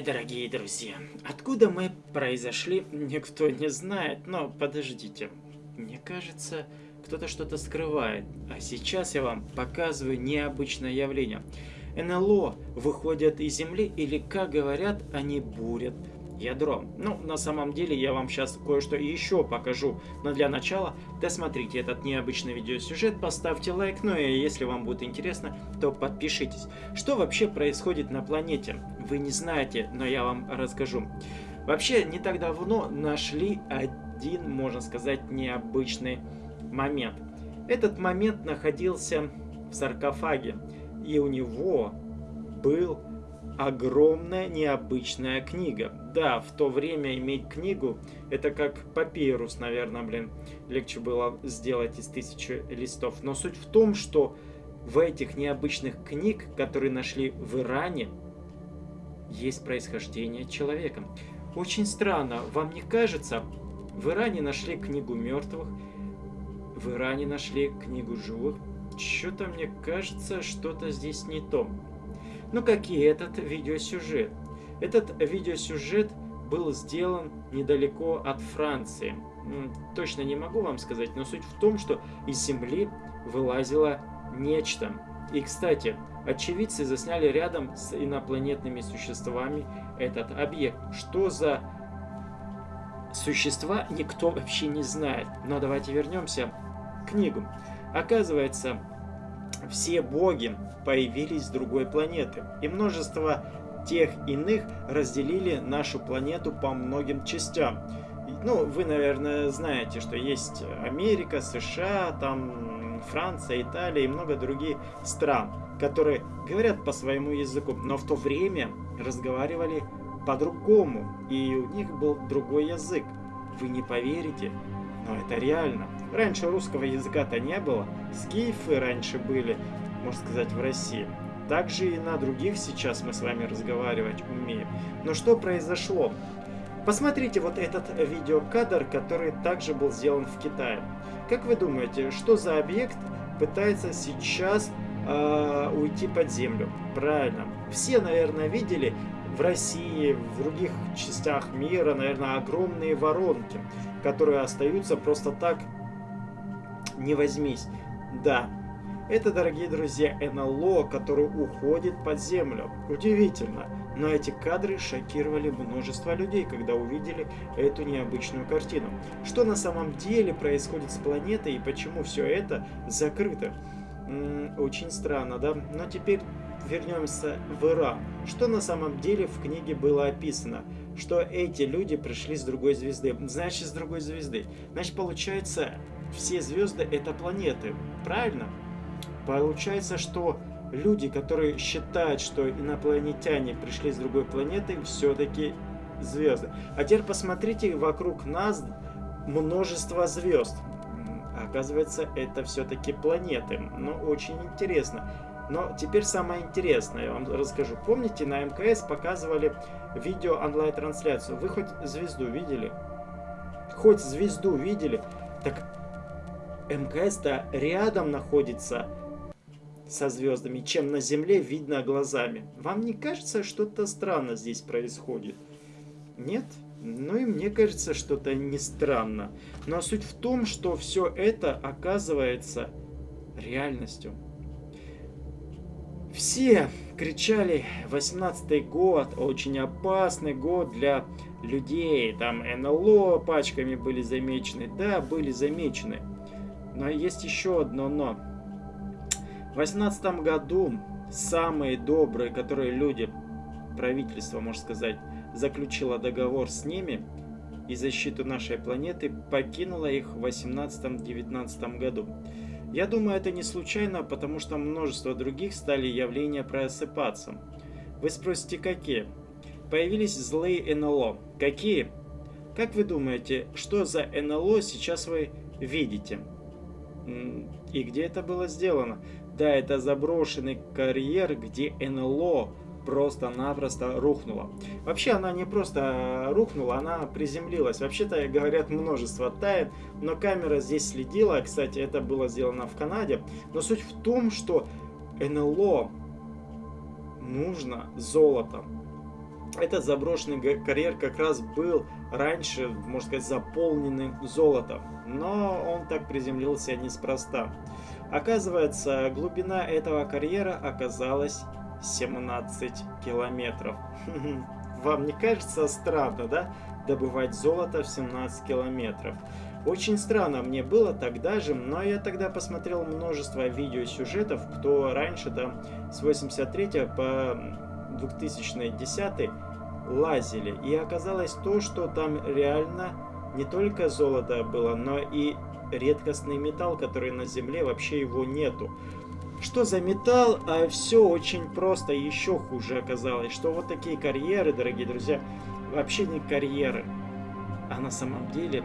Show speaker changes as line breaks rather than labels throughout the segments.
дорогие друзья! Откуда мы произошли, никто не знает, но подождите. Мне кажется, кто-то что-то скрывает. А сейчас я вам показываю необычное явление. НЛО выходят из Земли или, как говорят, они бурят ядро. Ну, на самом деле, я вам сейчас кое-что еще покажу. Но для начала, досмотрите этот необычный видеосюжет, поставьте лайк, ну и если вам будет интересно, то подпишитесь. Что вообще происходит на планете? Вы не знаете, но я вам расскажу. Вообще, не так давно нашли один, можно сказать, необычный момент. Этот момент находился в саркофаге, и у него был огромная необычная книга. Да, в то время иметь книгу, это как папирус, наверное, блин, легче было сделать из тысячи листов. Но суть в том, что в этих необычных книг, которые нашли в Иране, есть происхождение человека. Очень странно, вам не кажется? В Иране нашли книгу мертвых, в Иране нашли книгу живых. Что-то мне кажется, что-то здесь не то. Ну как и этот видеосюжет. Этот видеосюжет был сделан недалеко от Франции. Точно не могу вам сказать, но суть в том, что из земли вылазило нечто. И, кстати, очевидцы засняли рядом с инопланетными существами этот объект. Что за существа, никто вообще не знает. Но давайте вернемся к книгу. Оказывается, все боги появились с другой планеты, и множество тех иных разделили нашу планету по многим частям. Ну, вы, наверное, знаете, что есть Америка, США, там Франция, Италия и много других стран, которые говорят по своему языку, но в то время разговаривали по-другому, и у них был другой язык. Вы не поверите, но это реально. Раньше русского языка-то не было, скифы раньше были, можно сказать, в России. Также и на других сейчас мы с вами разговаривать умеем. Но что произошло? Посмотрите вот этот видеокадр, который также был сделан в Китае. Как вы думаете, что за объект пытается сейчас э, уйти под землю? Правильно. Все, наверное, видели в России, в других частях мира, наверное, огромные воронки, которые остаются просто так не возьмись. Да, это, дорогие друзья, НЛО, который уходит под землю. Удивительно, но эти кадры шокировали множество людей, когда увидели эту необычную картину. Что на самом деле происходит с планетой и почему все это закрыто? М -м, очень странно, да? Но теперь вернемся в Иран. Что на самом деле в книге было описано? Что эти люди пришли с другой звезды. Значит, с другой звезды. Значит, получается, все звезды это планеты. Правильно? Получается, что люди, которые считают, что инопланетяне пришли с другой планеты, все-таки звезды. А теперь посмотрите, вокруг нас множество звезд. Оказывается, это все-таки планеты. Но очень интересно. Но теперь самое интересное, я вам расскажу. Помните, на МКС показывали видео онлайн-трансляцию. Вы хоть звезду видели? Хоть звезду видели? Так МКС-то рядом находится со звездами, чем на Земле видно глазами. Вам не кажется, что-то странно здесь происходит? Нет? Ну и мне кажется, что-то не странно. Но суть в том, что все это оказывается реальностью. Все кричали 18 год, очень опасный год для людей. Там НЛО пачками были замечены. Да, были замечены. Но есть еще одно но. В 18 году самые добрые, которые люди, правительство, можно сказать, заключило договор с ними и защиту нашей планеты, покинуло их в 18-19 году. Я думаю, это не случайно, потому что множество других стали явления просыпаться. Вы спросите, какие? Появились злые НЛО. Какие? Как вы думаете, что за НЛО сейчас вы видите? И где это было сделано? Да, это заброшенный карьер, где НЛО просто-напросто рухнула. Вообще она не просто рухнула, она приземлилась. Вообще-то говорят множество тайн, но камера здесь следила. Кстати, это было сделано в Канаде. Но суть в том, что НЛО нужно золото. Этот заброшенный карьер как раз был раньше, можно сказать, заполненный золотом. Но он так приземлился неспроста. Оказывается, глубина этого карьера оказалась 17 километров. Вам не кажется странно, да? Добывать золото в 17 километров. Очень странно мне было тогда же, но я тогда посмотрел множество видеосюжетов, кто раньше там с 83 по 2010 лазили. И оказалось то, что там реально не только золото было, но и редкостный металл, который на Земле вообще его нету. Что за металл? А все очень просто, еще хуже оказалось, что вот такие карьеры, дорогие друзья, вообще не карьеры, а на самом деле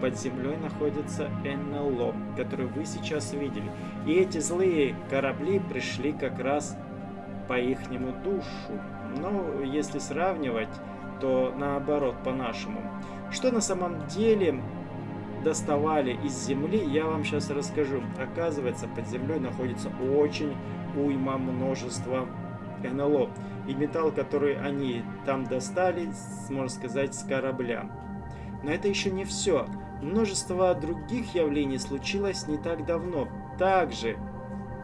под землей находится НЛО, который вы сейчас видели. И эти злые корабли пришли как раз по ихнему душу. Но если сравнивать, то наоборот, по-нашему. Что на самом деле доставали из земли, я вам сейчас расскажу. Оказывается, под землей находится очень уйма множества НЛО. И металл, который они там достали, можно сказать, с корабля. Но это еще не все. Множество других явлений случилось не так давно. Также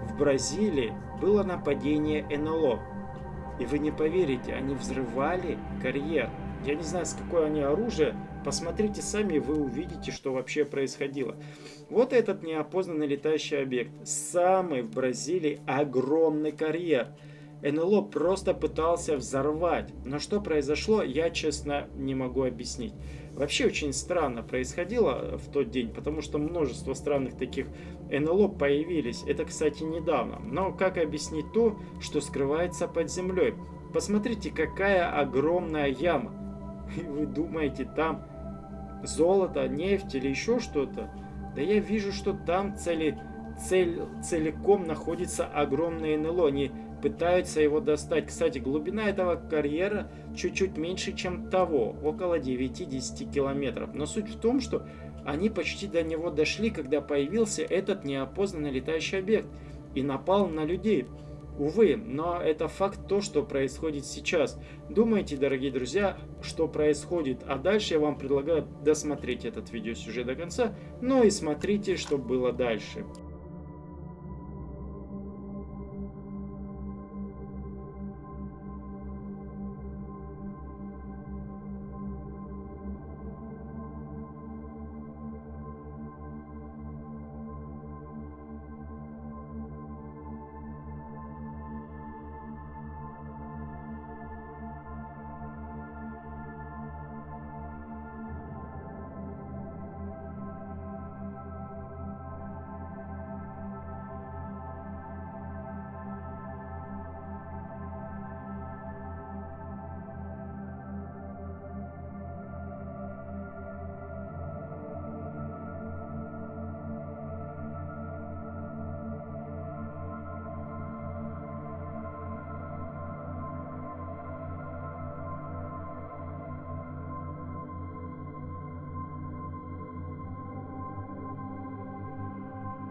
в Бразилии было нападение НЛО. И вы не поверите, они взрывали карьер. Я не знаю, с какое они оружие. Посмотрите сами, вы увидите, что вообще происходило. Вот этот неопознанный летающий объект. Самый в Бразилии огромный карьер. НЛО просто пытался взорвать. Но что произошло, я честно не могу объяснить. Вообще очень странно происходило в тот день, потому что множество странных таких НЛО появились. Это, кстати, недавно. Но как объяснить то, что скрывается под землей? Посмотрите, какая огромная яма. И вы думаете, там золото, нефть или еще что-то? Да я вижу, что там цели, цель, целиком находится огромное НЛО. Они пытаются его достать. Кстати, глубина этого карьера чуть-чуть меньше, чем того, около 9-10 километров. Но суть в том, что они почти до него дошли, когда появился этот неопознанный летающий объект и напал на людей. Увы, но это факт то, что происходит сейчас. Думайте, дорогие друзья, что происходит. А дальше я вам предлагаю досмотреть этот видеосюжет до конца, но и смотрите, что было дальше.